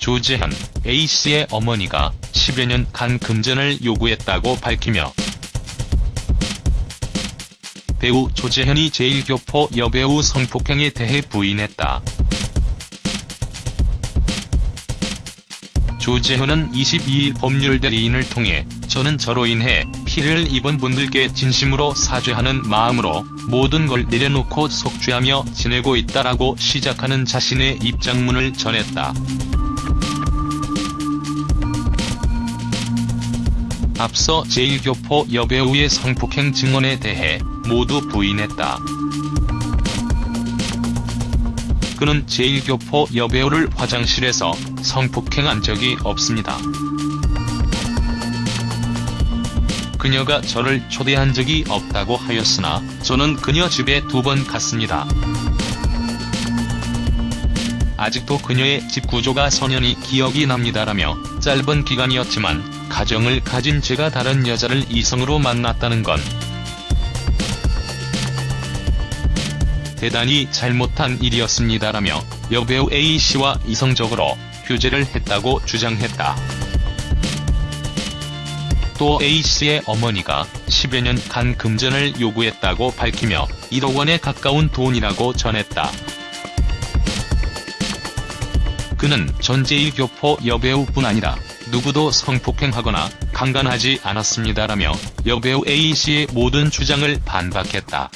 조재현, A씨의 어머니가 10여 년간 금전을 요구했다고 밝히며 배우 조재현이 제1교포 여배우 성폭행에 대해 부인했다. 조재현은 22일 법률 대리인을 통해 저는 저로 인해 피해를 입은 분들께 진심으로 사죄하는 마음으로 모든 걸 내려놓고 속죄하며 지내고 있다라고 시작하는 자신의 입장문을 전했다. 앞서 제1교포 여배우의 성폭행 증언에 대해 모두 부인했다. 그는 제1교포 여배우를 화장실에서 성폭행한 적이 없습니다. 그녀가 저를 초대한 적이 없다고 하였으나 저는 그녀 집에 두 번 갔습니다. 아직도 그녀의 집 구조가 선연히 기억이 납니다라며 짧은 기간이었지만 가정을 가진 제가 다른 여자를 이성으로 만났다는 건 대단히 잘못한 일이었습니다라며 여배우 A씨와 이성적으로 휴재를 했다고 주장했다. 또 A씨의 어머니가 10여 년 간 금전을 요구했다고 밝히며 1억 원에 가까운 돈이라고 전했다. 그는 전재일 교포 여배우뿐 아니라 누구도 성폭행하거나 강간하지 않았습니다라며 여배우 A씨의 모든 주장을 반박했다.